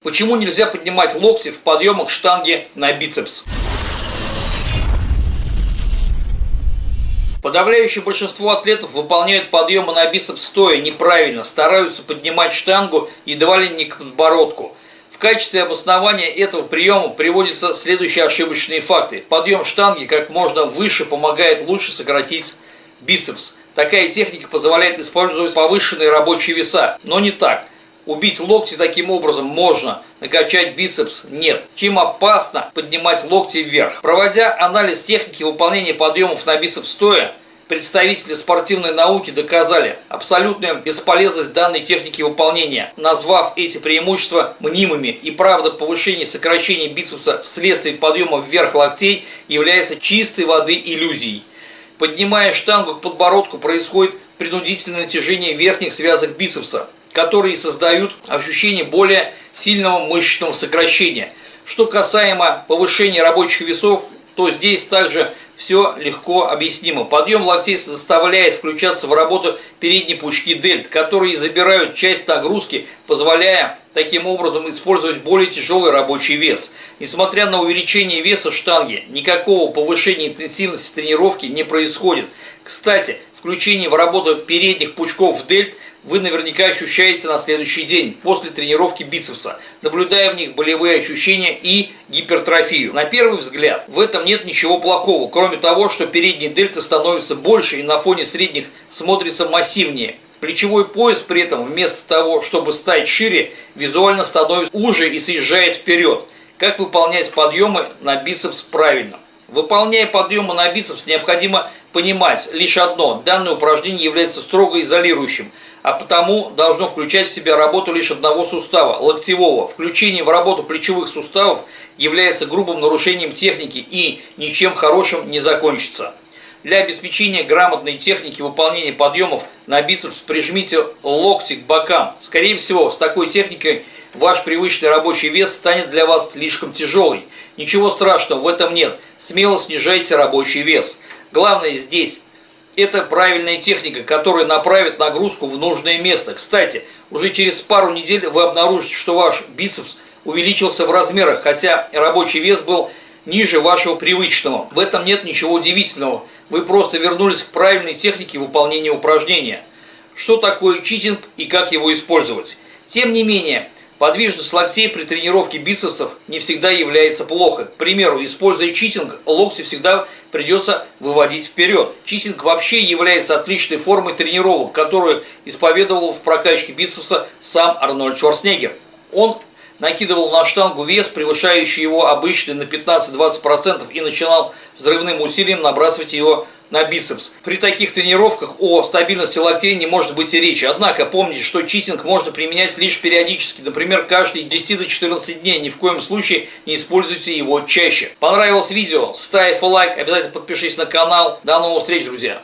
Почему нельзя поднимать локти в подъемах штанги на бицепс? Подавляющее большинство атлетов выполняют подъемы на бицепс стоя неправильно, стараются поднимать штангу едва ли не к подбородку. В качестве обоснования этого приема приводятся следующие ошибочные факты. Подъем штанги как можно выше помогает лучше сократить бицепс. Такая техника позволяет использовать повышенные рабочие веса, но не так – Убить локти таким образом можно, накачать бицепс нет. Чем опасно поднимать локти вверх. Проводя анализ техники выполнения подъемов на бицепс стоя, представители спортивной науки доказали абсолютную бесполезность данной техники выполнения, назвав эти преимущества мнимыми. И правда, повышение сокращения бицепса вследствие подъема вверх локтей является чистой воды иллюзией. Поднимая штангу к подбородку, происходит принудительное натяжение верхних связок бицепса которые создают ощущение более сильного мышечного сокращения. Что касаемо повышения рабочих весов, то здесь также все легко объяснимо. Подъем локтей заставляет включаться в работу передней пучки дельт, которые забирают часть нагрузки, позволяя таким образом использовать более тяжелый рабочий вес. Несмотря на увеличение веса штанги, никакого повышения интенсивности тренировки не происходит. Кстати, включение в работу передних пучков дельт – вы наверняка ощущаете на следующий день после тренировки бицепса, наблюдая в них болевые ощущения и гипертрофию. На первый взгляд в этом нет ничего плохого, кроме того, что передние дельты становятся больше и на фоне средних смотрится массивнее. Плечевой пояс при этом вместо того, чтобы стать шире, визуально становится уже и съезжает вперед. Как выполнять подъемы на бицепс правильно? Выполняя подъемы на бицепс, необходимо понимать лишь одно. Данное упражнение является строго изолирующим, а потому должно включать в себя работу лишь одного сустава, локтевого. Включение в работу плечевых суставов является грубым нарушением техники и ничем хорошим не закончится. Для обеспечения грамотной техники выполнения подъемов на бицепс прижмите локти к бокам. Скорее всего, с такой техникой ваш привычный рабочий вес станет для вас слишком тяжелый. Ничего страшного в этом нет. Смело снижайте рабочий вес. Главное здесь это правильная техника, которая направит нагрузку в нужное место. Кстати, уже через пару недель вы обнаружите, что ваш бицепс увеличился в размерах, хотя рабочий вес был ниже вашего привычного. В этом нет ничего удивительного. Вы просто вернулись к правильной технике выполнения упражнения. Что такое читинг и как его использовать? Тем не менее, Подвижность локтей при тренировке бицепсов не всегда является плохо. К примеру, используя читинг, локти всегда придется выводить вперед. Читинг вообще является отличной формой тренировок, которую исповедовал в прокачке бицепса сам Арнольд Шварценеггер. Он накидывал на штангу вес, превышающий его обычный на 15-20% и начинал взрывным усилием набрасывать его на бицепс. При таких тренировках о стабильности локтей не может быть и речи. Однако помните, что читинг можно применять лишь периодически, например, каждые 10 до 14 дней. Ни в коем случае не используйте его чаще. Понравилось видео? Ставь лайк, обязательно подпишись на канал. До новых встреч, друзья!